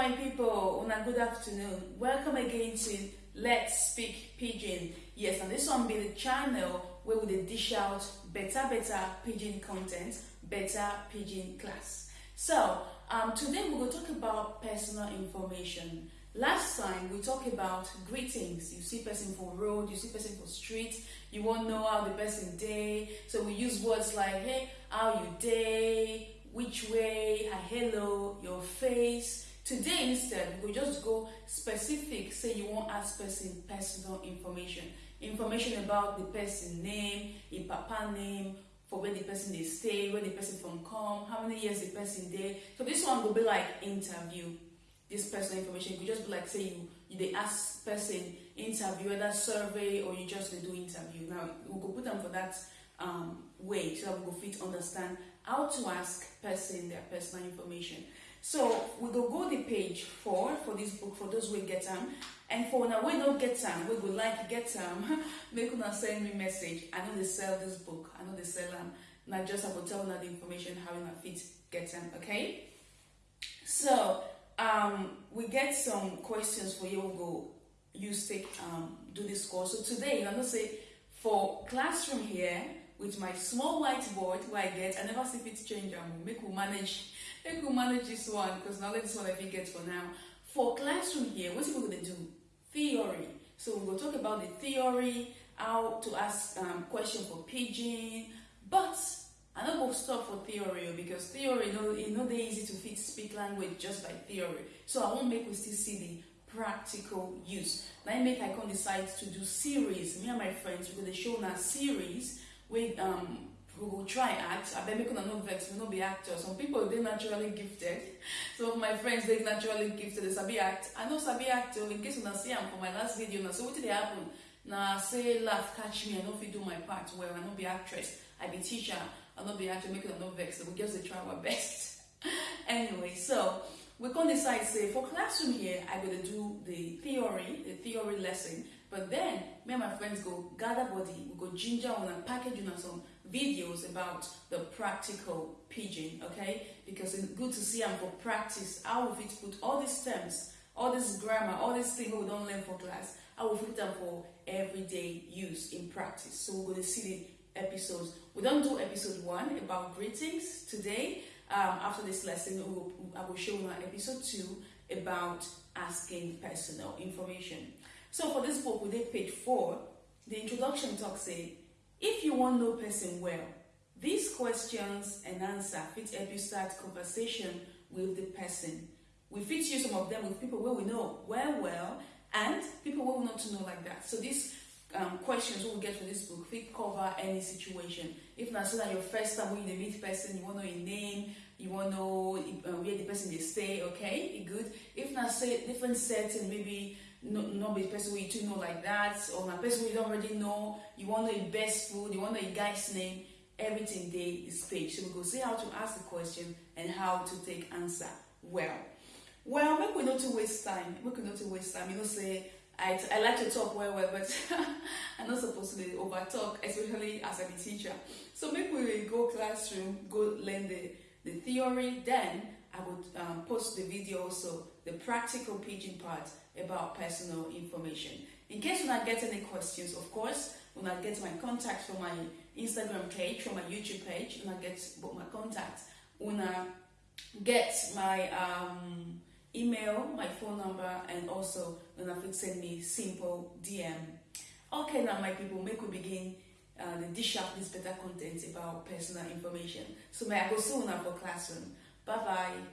my people, una good afternoon. Welcome again to Let's Speak Pidgin. Yes, and this one be the channel where we dish out better, better pidgin content, better pidgin class. So, um, today we will talk about personal information. Last time we talked about greetings. You see person for road, you see person for street. You won't know how the person day. So we use words like, hey, how you day, which way, hello, your face. Today instead, we just go specific. Say you want ask person personal information, information about the person name, the papa name, for where the person they stay, where the person from come, how many years the person there. So this one will be like interview. This personal information could just be like say you you they ask person interview whether survey or you just they do interview. Now we go put them for that um, way so that we go fit understand how to ask person their personal information. So we go go the page four for this book for those who get them. And for now we don't get them, we would like get them, make una send me message. I know they sell this book, I know they sell them. Not just I will tell them the information how you fit get them, okay? So um we get some questions for you, go use take um do this course. So today I'm gonna say for classroom here with my small whiteboard where I get, I never see fit change them. Make we manage make we manage this one because now this one I think get for now. For classroom here, what people gonna do? Theory. So we'll talk about the theory, how to ask um, question for pidgin, but I don't go stop for theory oh, because theory, you know, it's not easy to fit speak language just by theory. So I won't make we still see the practical use. Now I make I can decide to do series. Me and my friends we're gonna show now series with um we will try act. I bet make una no vex, we no be actors. Some people they naturally gifted. Some of my friends they naturally gifted. They sabi act. I know sabi act. oh, In case una see am for my last video, now so what did they happen? Now say laugh catch me. I no fit do my part well. I no be actress. I be teacher. I no be actor. Make una no vex. So we just dey try our best. anyway, so we can decide say for classroom here i go dey do the theory the theory lesson but then me and my friends go gather body we go ginger on and package una some videos about the practical pidgin okay? Because it's good to see and for practice. How we fit put all these terms all this grammar all these things we don't learn for class how we fit them for everyday use in practice. So we're going to see the episodes. We don't do episode one about greetings today. Um, after this lesson, we will, I will show you episode 2 about asking personal information. So for this book, we did page 4, the introduction talk say, if you want know person well, these questions and answer fit help you start conversation with the person. We fit use some of them with people where we know well well and people where we not to know like that. So these um, questions we will get for this book fit cover any situation. If not so that your first time when you meet person, you want to know your name, you want to know uh, where the person they stay, okay, good. If not say different setting, maybe no, not be person where you two know like that, or my person we don't already know, you want to know best food, you want to know guy's name, everything there is page. So we go see how to ask the question and how to take answer well. Well, make we not to waste time. Make we not to waste time. You know, say I, I like to talk well, well, but I'm not supposed to over talk, especially as a teacher. So make we go classroom, go learn the, the theory. Then I would um, post the video also, the practical pidgin part about personal information. In case you not get any questions, of course, when I get my contacts from my Instagram page, from my YouTube page, when I get my contacts, when I get my um, email, my phone number, and also when I could send me simple DM. Okay, now my people, make we begin uh, the dish up this better content about personal information. So may I go soon now for classroom. Bye bye.